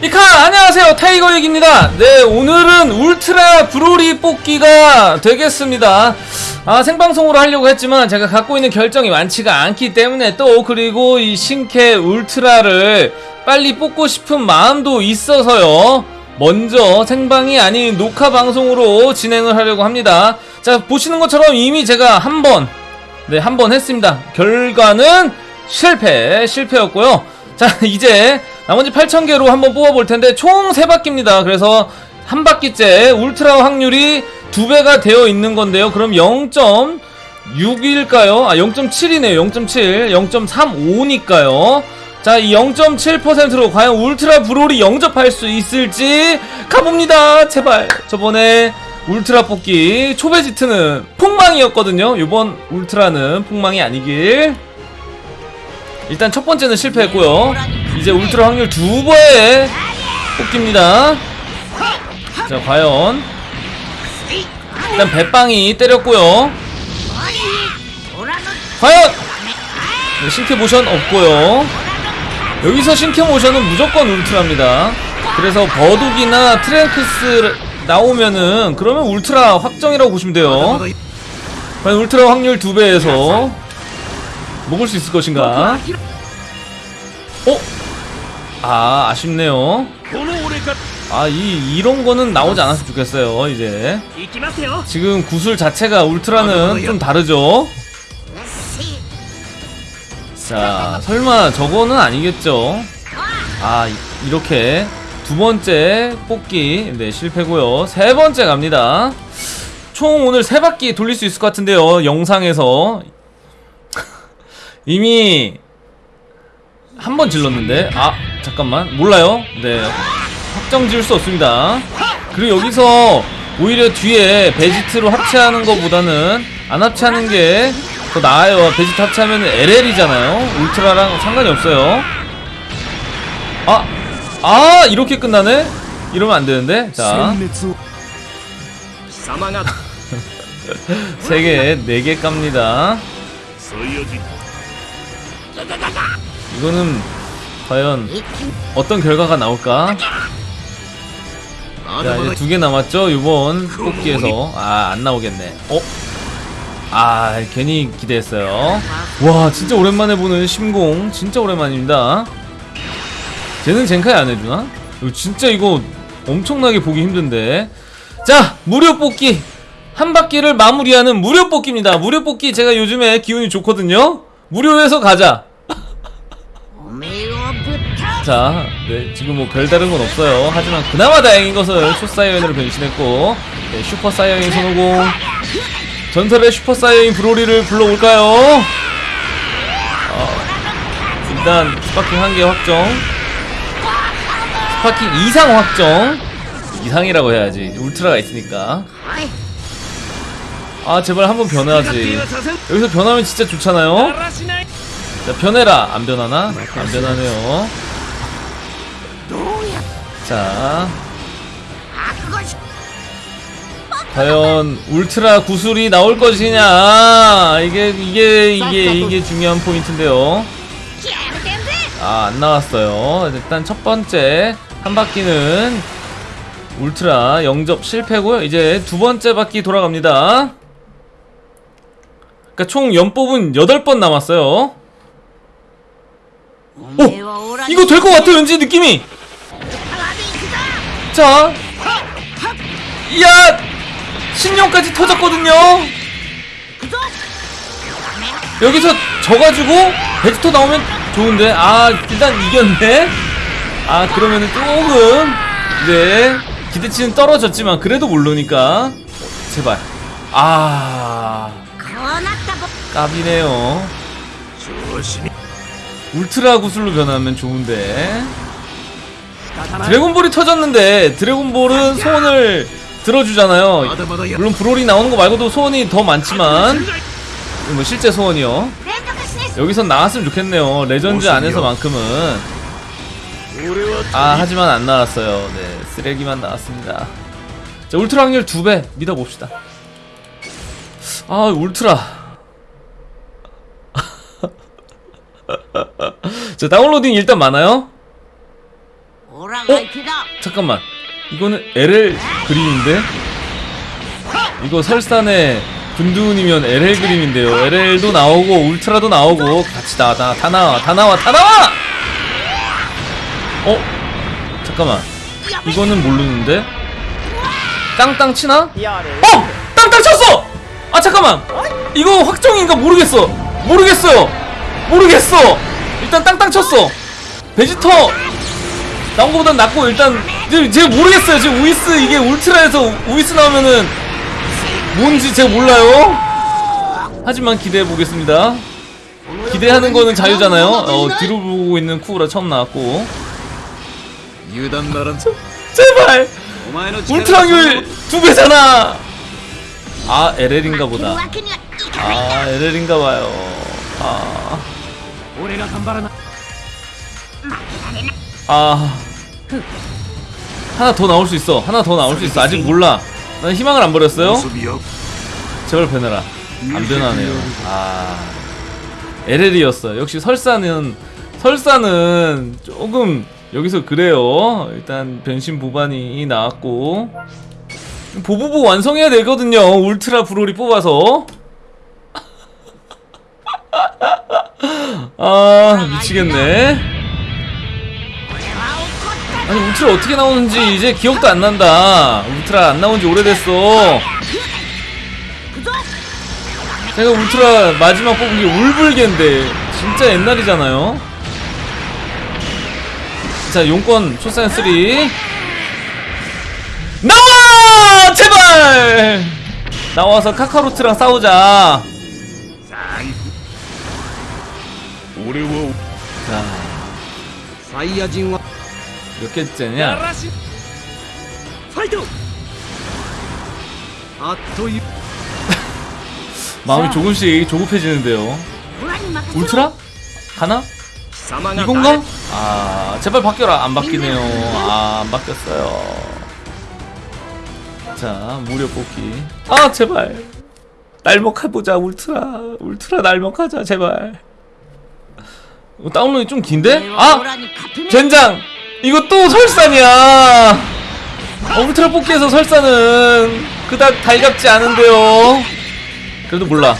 이카 안녕하세요. 타이거 얘기입니다. 네 오늘은 울트라 브로리 뽑기가 되겠습니다. 아 생방송으로 하려고 했지만 제가 갖고 있는 결정이 많지가 않기 때문에 또 그리고 이 신캐 울트라를 빨리 뽑고 싶은 마음도 있어서요. 먼저 생방이 아닌 녹화 방송으로 진행을 하려고 합니다. 자 보시는 것처럼 이미 제가 한번 네, 한 번 했습니다. 결과는 실패, 실패였고요. 자, 이제 나머지 8,000개로 한번 뽑아볼 텐데, 총 3바퀴입니다. 그래서 한 바퀴째 울트라 확률이 2배가 되어 있는 건데요. 그럼 0.6일까요? 아, 0.7이네요. 0.7, 0.35니까요. 자, 이 0.7%로 과연 울트라 브롤이 영접할 수 있을지 가봅니다. 제발. 저번에 울트라 뽑기 초베지트는 폭망이었거든요. 이번 울트라는 폭망이 아니길. 일단 첫 번째는 실패했고요. 이제 울트라 확률 두 번의 뽑기입니다. 자, 과연 일단 배빵이 때렸고요. 과연 네, 신캐 모션 없고요. 여기서 신캐 모션은 무조건 울트라입니다. 그래서 버둑이나 트랭크스 나오면은 그러면 울트라 확정이라고 보시면 돼요. 과연 울트라 확률 두 배에서 먹을 수 있을 것인가? 어? 아 아쉽네요. 아이 이런 거는 나오지 않았으면 좋겠어요 이제. 지금 구슬 자체가 울트라는 아, 좀 다르죠? 자 설마 저거는 아니겠죠? 아 이, 이렇게 두 번째 뽑기 네 실패고요. 세 번째 갑니다. 총 오늘 세 바퀴 돌릴 수 있을 것 같은데요 영상에서. 이미 한 번 질렀는데. 아 잠깐만. 몰라요? 네. 확정 지을 수 없습니다. 그리고 여기서 오히려 뒤에 베지트로 합체하는 것보다는 안 합체하는 게 더 나아요. 베지트 합체하면 LL이잖아요. 울트라랑 상관이 없어요. 아! 아! 이렇게 끝나네? 이러면 안 되는데? 자. 3개, 4개 깝니다. 이거는 과연 어떤 결과가 나올까? 자 이제 두 개 남았죠? 이번 뽑기에서. 아 안나오겠네. 어? 아 괜히 기대했어요. 와 진짜 오랜만에 보는 심공. 진짜 오랜만입니다. 쟤는 젠카이 안해주나? 진짜 이거 엄청나게 보기 힘든데. 자 무료 뽑기. 한 바퀴를 마무리하는 무료 뽑기입니다. 무료 뽑기 제가 요즘에 기운이 좋거든요. 무료에서 가자. 자, 네, 지금 뭐 별다른 건 없어요. 하지만 그나마 다행인 것은 초사이어인으로 변신했고 네, 슈퍼사이어인 손오공. 전설의 슈퍼사이어인 브로리를 불러올까요? 어, 일단 Sparking 한 개 확정. Sparking 이상 확정. 이상이라고 해야지. 울트라가 있으니까. 아 제발 한번 변하지. 여기서 변하면 진짜 좋잖아요? 자 변해라. 안 변하나? 안 변하네요. 자. 과연 울트라 구슬이 나올 것이냐? 이게 이게 이게 이게 중요한 포인트인데요. 아, 안 나왔어요. 일단 첫 번째 한 바퀴는 울트라 영접 실패고요. 이제 두 번째 바퀴 돌아갑니다. 그러니까 총 연뽑은 8번 남았어요. 오! 이거 될 것 같아 왠지 느낌이 자 이야 신용까지 터졌거든요. 여기서 져가지고 베스터 나오면 좋은데 아 일단 이겼네. 아 그러면은 조금 네 기대치는 떨어졌지만 그래도 모르니까. 제발. 아 까비네요. 울트라 구슬로 변하면 좋은데. 드래곤볼이 터졌는데 드래곤볼은 소원을 들어주잖아요. 물론 브롤이 나오는 거 말고도 소원이 더 많지만 뭐 실제 소원이요. 여기선 나왔으면 좋겠네요. 레전드 안에서만큼은. 아 하지만 안 나왔어요. 네 쓰레기만 나왔습니다. 자 울트라 확률 2배 믿어봅시다. 아 울트라. 자 다운로딩 일단 많아요? 오라가이키다. 잠깐만. 이거는 LL 그림인데? 이거 설산의 분두운이면 LL 그림인데요. LL도 나오고 울트라도 나오고 같이 다, 다, 다 나와 다 나와 다 나와! 어? 잠깐만. 이거는 모르는데? 땅땅 치나? 어! 땅땅 쳤어! 아 잠깐만. 이거 확정인가 모르겠어. 모르겠어요. 모르겠어. 일단 땅땅 쳤어. 베지터 나온 것보단 낫고 일단 제가 모르겠어요. 지금 우이스 이게 울트라에서 우이스 나오면은 뭔지 제가 몰라요. 하지만 기대해보겠습니다. 기대하는 거는 자유잖아요. 어, 뒤로 보고 있는 쿠우라 처음 나왔고. 제발! 울트라율 두 배잖아! 아 LL인가 보다. 아, 아 LL인가 봐요. 아. 아... 하나 더 나올 수 있어. 하나 더 나올 수 있어. 아직 몰라. 난 희망을 안 버렸어요. 제발 변해라. 안 변하네요. 아. LL이었어 역시 설사는 설사는 조금 여기서 그래요. 일단 변신 보반이 나왔고. 보보보 완성해야 되거든요. 울트라 브롤이 뽑아서. 아 미치겠네. 아니 울트라 어떻게 나오는지 이제 기억도 안 난다. 울트라 안 나온지 오래됐어. 내가 울트라 마지막 뽑은 게 울불개인데 진짜 옛날이잖아요. 자 용권 초사연 3 나와! 제발! 나와서 카카로트랑 싸우자. 자 사이야진 몇 개째냐? 마음이 조금씩 조급해지는데요. 울트라? 가나? 이건가? 아, 제발 바뀌어라. 안 바뀌네요. 아, 안 바뀌었어요. 자, 무료 뽑기. 아, 제발. 날먹해보자, 울트라. 울트라 날먹하자, 제발. 어, 다운로드 좀 긴데? 아! 젠장! 이거 또 설산이야. 엉트라 뽑기에서 설산은 그닥 달갑지 않은데요. 그래도 몰라.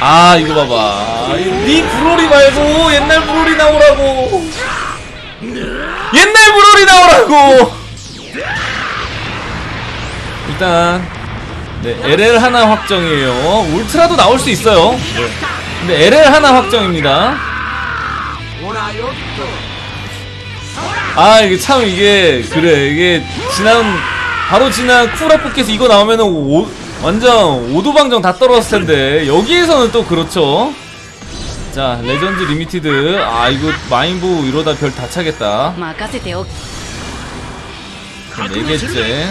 아 이거 봐봐. 니 브로리 네 말고 옛날 브로리 나오라고. 옛날 브로리 나오라고. 일단 네 LL 하나 확정이에요. 울트라도 나올 수 있어요. 네. 근데 LL 하나 확정입니다. 아 이게 참 이게 그래. 이게 지난 바로 지난 쿨아포켓에서 이거 나오면은 오, 완전 오도방정 다 떨어졌을 텐데. 여기에서는 또 그렇죠. 자 레전드 리미티드. 아 이거 마인부 이러다 별 다 차겠다. 네 개째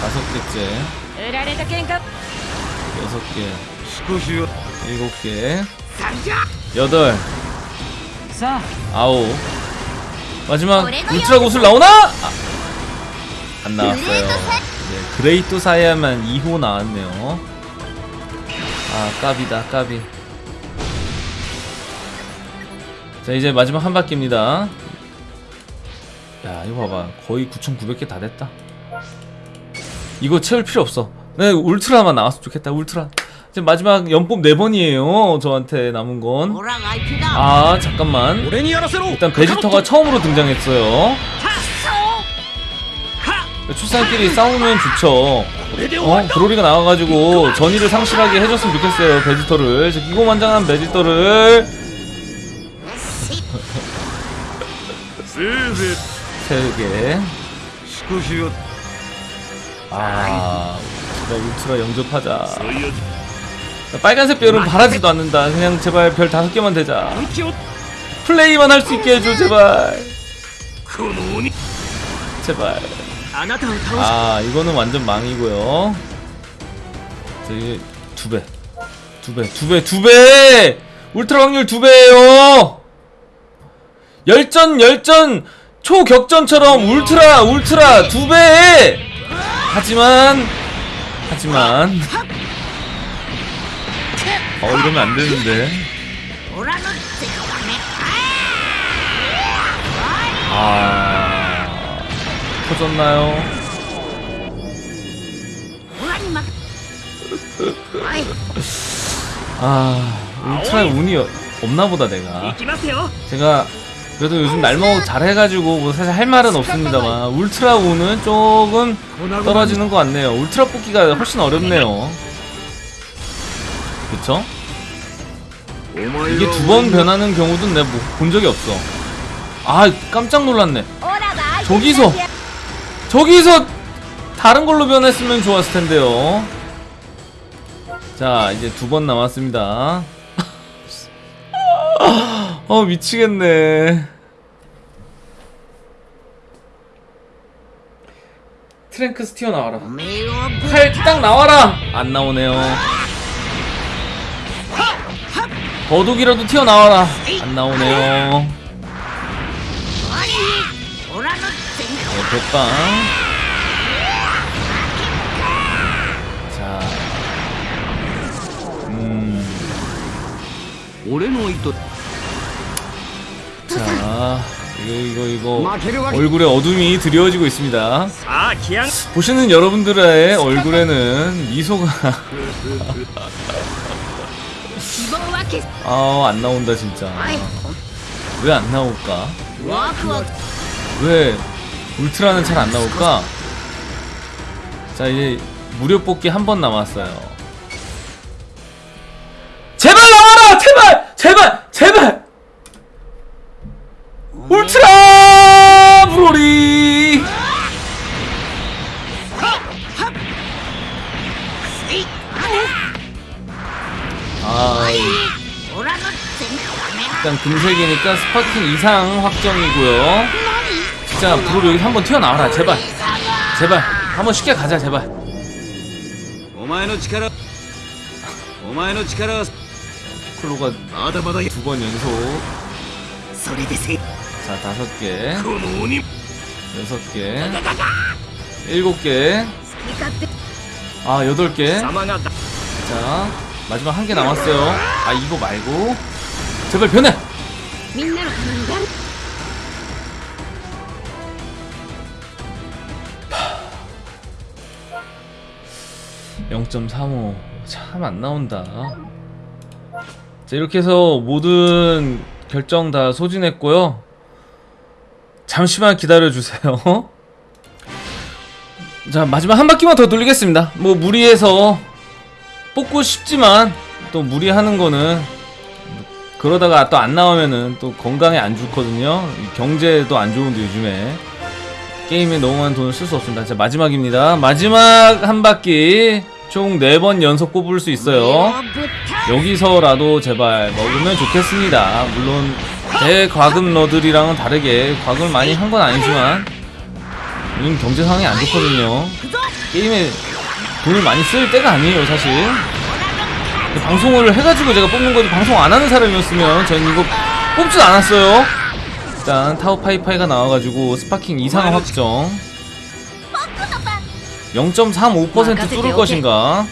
다섯 개째. 여섯 개. 일곱 개. 여덟. 아홉 마지막 울트라 구슬 나오나? 아, 안 나왔어요. 네, 그레이트 사야만 2호 나왔네요. 아 까비다 까비. 자 이제 마지막 한 바퀴입니다. 야 이거 봐봐. 거의 9,900개 다 됐다. 이거 채울 필요 없어. 네 울트라만 나왔으면 좋겠다. 울트라 지금 마지막 연뽑 4번이에요 저한테 남은 건 아 잠깐만. 일단 베지터가 처음으로 등장했어요. 출산끼리 싸우면 좋죠. 어? 브로리가 나와가지고 전의를 상실하게 해줬으면 좋겠어요 베지터를. 기고만장한 베지터를. 세우게 아... 울트라 영접하자. 빨간색 별은 바라지도 않는다. 그냥 제발 별 다섯 개만 되자. 플레이만 할 수 있게 해줘 제발. 제발. 아 이거는 완전 망이고요. 두배. 두배 두배 두배! 울트라 확률 두배예요! 열전 열전! 초격전처럼 울트라 울트라 두배! 하지만 하지만 어 이러면 안 되는데. 아 터졌나요? 아 차라리 운이 없나보다 내가. 제가 그래도 요즘 날먹어 잘해가지고 뭐 사실 할 말은 없습니다만 울트라 운은 조금 떨어지는 것 같네요. 울트라 뽑기가 훨씬 어렵네요. 그쵸? 이게 두 번 변하는 경우도 내가 뭐, 본 적이 없어. 아 깜짝 놀랐네. 저기서 저기서 다른 걸로 변했으면 좋았을 텐데요. 자 이제 두 번 남았습니다. 어 미치겠네. 트랭크스 튀어나와라. 칼 딱 나와라! 안 나오네요. 거둑이라도 튀어나와라. 안 나오네요. 네, 백방 어, 음. 자. 이거 이거 이거. 얼굴에 어둠이 드리워지고 있습니다. 아, 보시는 여러분들의 얼굴에는 미소가 아, 안 나온다, 진짜. 왜 안 나올까? 왜 울트라는 잘 안 나올까? 자, 이제 무료 뽑기 한 번 남았어요. 금색이니까 Sparking 이상 확정이고요. 진짜 브로 여기 한번 튀어나와라. 제발. 제발. 한번 쉽게 가자 제발. 크로가 두 번 연속. 자 다섯 개. 여섯 개. 일곱 개아 여덟 개자 마지막 한 개 남았어요. 아 이거 말고. 제발 변해! みんなのためにやる 0.35 참 안 나온다 자 이렇게 해서 모든 결정 다 소진했고요 잠시만 기다려주세요 자 마지막 한 바퀴만 더 돌리겠습니다 뭐 무리해서 뽑고 싶지만 또 무리하는 거는 그러다가 또 안 나오면은 또 건강에 안 좋거든요. 경제도 안 좋은데 요즘에. 게임에 너무 많은 돈을 쓸 수 없습니다. 자 마지막입니다. 마지막 한 바퀴 총 4번 연속 꼽을 수 있어요. 여기서라도 제발 먹으면 좋겠습니다. 물론 대과금 러들이랑은 다르게 과금을 많이 한 건 아니지만 요즘 경제 상황이 안 좋거든요. 게임에 돈을 많이 쓸 때가 아니에요 사실. 그 방송을 해가지고 제가 뽑는 거지 방송 안 하는 사람이었으면 전 이거 뽑지도 않았어요. 일단 타워 파이파이가 나와가지고 Sparking 이상 확정. 0.35% 뚫을 것인가?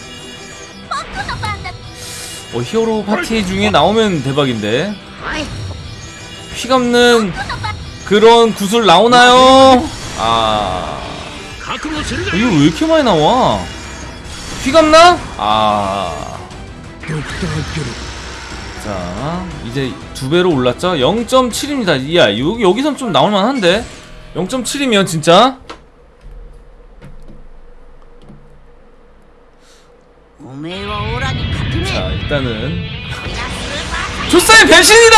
어, 히어로 파티 중에 나오면 대박인데. 휘감는 그런 구슬 나오나요? 아... 이거 왜 이렇게 많이 나와? 휘감나? 아... 자 이제 두 배로 올랐죠? 0.7입니다 이야 여기, 여기선 좀 나올만한데? 0.7이면 진짜? 자 일단은. 조사의 배신이다!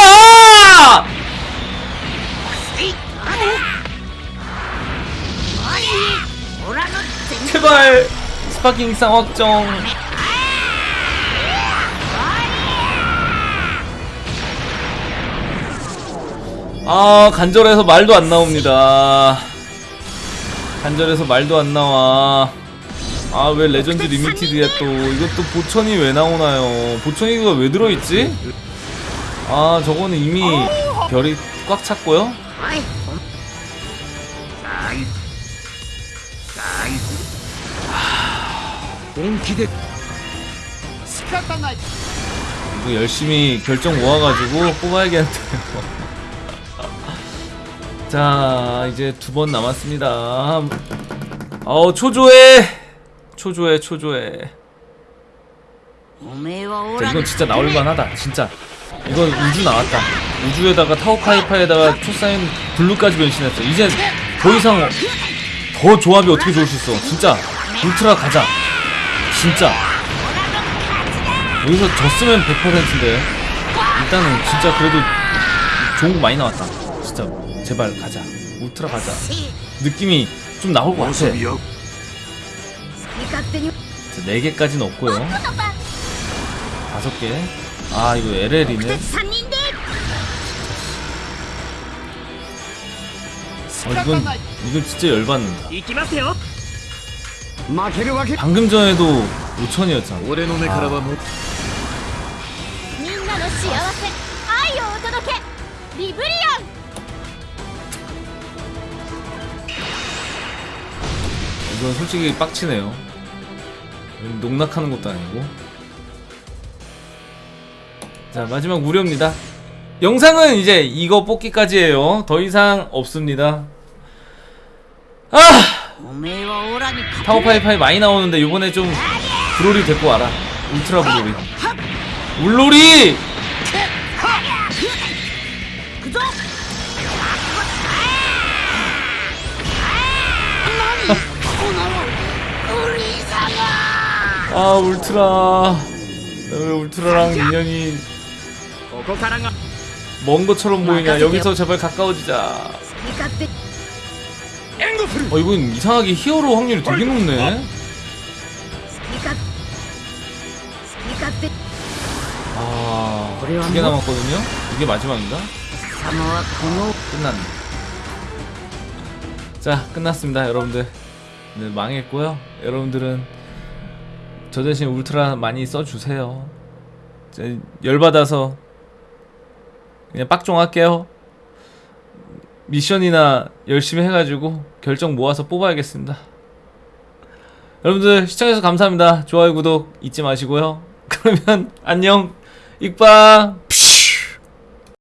제발 스파킹 상 확정. 아 간절해서 말도 안 나옵니다. 간절해서 말도 안 나와. 아 왜 Legends Limited야 또 이것도 보천이 왜 나오나요? 보천이가 왜 들어있지? 아 저거는 이미 별이 꽉 찼고요. 이거 열심히 결정 모아가지고 뽑아야겠는데요. 자 이제 두 번 남았습니다. 어 초조해. 초조해 초조해. 자 이건 진짜 나올만하다 진짜. 이건 우주 나왔다. 우주에다가 타오카이파에다가 초사인 블루까지 변신했어. 이제 더 이상 더 조합이 어떻게 좋을 수 있어? 진짜 울트라 가자. 진짜. 여기서 졌으면 100%인데. 일단은 진짜 그래도 좋은 거 많이 나왔다. 진짜 제발 가자. 울트라 가자. 느낌이 좀 나올 것 같아. 자, 4개까지는 없고요. 다섯 개 아 이거 LL이네. 어, 아, 이건 이건 진짜 열받는다. 방금 전에도 5천이었잖아. 아. 리브리온 이건 솔직히 빡치네요. 농락하는 것도 아니고. 자 마지막 무료입니다. 영상은 이제 이거 뽑기까지예요. 더 이상 없습니다. 아! 타워파이파이 많이 나오는데 이번에 좀 브롤이 데리고 와라. 울트라 브롤이. 울놀이! 아 울트라. 왜 울트라랑 인연이 먼 것처럼 보이냐? 여기서 제발 가까워지자. 어 이건 이상하게 히어로 확률이 되게 높네. 아두개 남았거든요? 이게 마지막인가? 끝났네. 자 끝났습니다 여러분들. 네, 망했고요. 여러분들은 저 대신 울트라 많이 써주세요. 제 열받아서 그냥 빡종 할게요. 미션이나 열심히 해가지고 결정 모아서 뽑아야겠습니다. 여러분들 시청해주셔서 감사합니다. 좋아요, 구독 잊지 마시고요. 그러면 안녕, 익바!